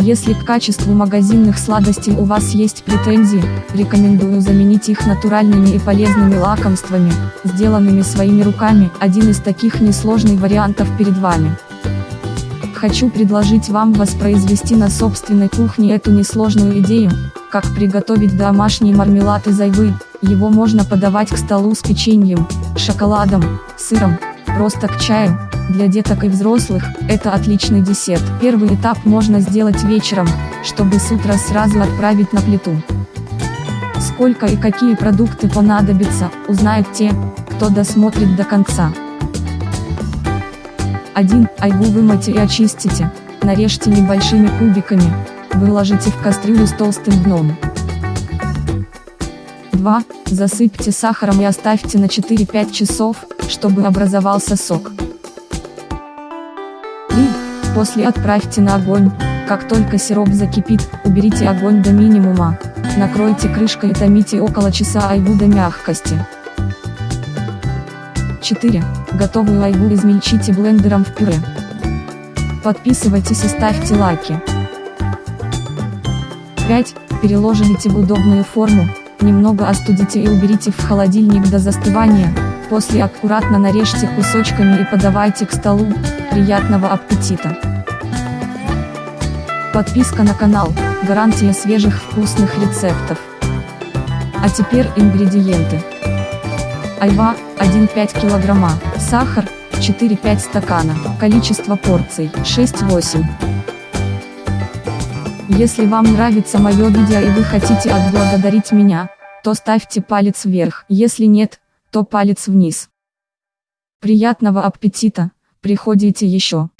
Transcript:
Если к качеству магазинных сладостей у вас есть претензии, рекомендую заменить их натуральными и полезными лакомствами, сделанными своими руками. Один из таких несложный вариантов перед вами. Хочу предложить вам воспроизвести на собственной кухне эту несложную идею, как приготовить домашний мармелад из айвы, его можно подавать к столу с печеньем, шоколадом, сыром, просто к чаю, для деток и взрослых, это отличный десерт. Первый этап можно сделать вечером, чтобы с утра сразу отправить на плиту. Сколько и какие продукты понадобятся, узнают те, кто досмотрит до конца. 1. Айву вымойте и очистите, нарежьте небольшими кубиками, выложите в кастрюлю с толстым дном. 2. Засыпьте сахаром и оставьте на 4-5 часов, чтобы образовался сок. 3. После отправьте на огонь, как только сироп закипит, уберите огонь до минимума, накройте крышкой и томите около часа айву до мягкости. 4. Готовую айву измельчите блендером в пюре. Подписывайтесь и ставьте лайки. 5. Переложите в удобную форму, немного остудите и уберите в холодильник до застывания, после аккуратно нарежьте кусочками и подавайте к столу, приятного аппетита! Подписка на канал, гарантия свежих вкусных рецептов. А теперь ингредиенты. Айва, 1,5 килограмма, сахар, 4-5 стакана, количество порций, 6-8. Если вам нравится мое видео и вы хотите отблагодарить меня, то ставьте палец вверх, если нет, то палец вниз. Приятного аппетита, приходите еще.